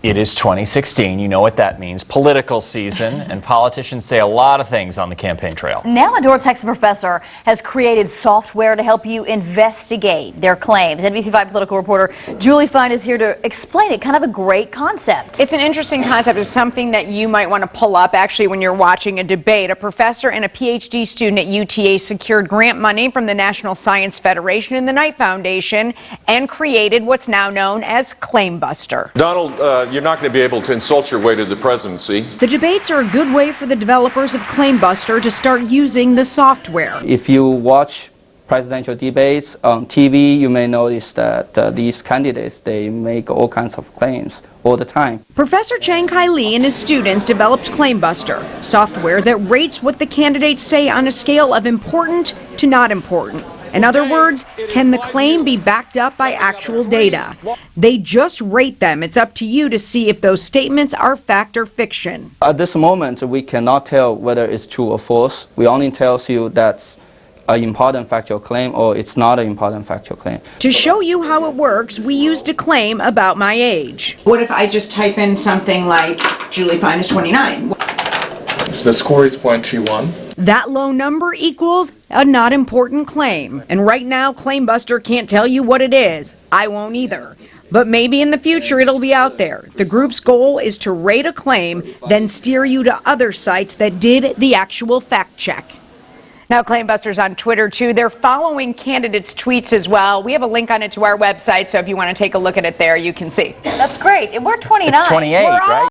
It is 2016. You know what that means. Political season, and politicians say a lot of things on the campaign trail. Now, a North Texas professor has created software to help you investigate their claims. NBC5 political reporter Julie Fine is here to explain it. Kind of a great concept. It's an interesting concept. It's something that you might want to pull up actually when you're watching a debate. A professor and a PhD student at UTA secured grant money from the National Science Federation and the Knight Foundation and created what's now known as Claimbuster. Donald, uh, you're not going to be able to insult your way to the presidency. The debates are a good way for the developers of Claimbuster to start using the software. If you watch presidential debates on TV, you may notice that uh, these candidates, they make all kinds of claims all the time. Professor Chengkai Li and his students developed Claimbuster, software that rates what the candidates say on a scale of important to not important. In other words, can the claim be backed up by actual data? They just rate them. It's up to you to see if those statements are fact or fiction. At this moment, we cannot tell whether it's true or false. We only tells you that's an important factual claim or it's not an important factual claim. To show you how it works, we used a claim about my age. What if I just type in something like Julie Fine is 29? So the score is 0.21. That low number equals a not important claim. And right now, Claimbuster can't tell you what it is. I won't either. But maybe in the future it'll be out there. The group's goal is to rate a claim, then steer you to other sites that did the actual fact check. Now, Claimbuster's on Twitter too. They're following candidates' tweets as well. We have a link on it to our website, so if you want to take a look at it there, you can see. That's great. We're 29. It's 28, We're all right?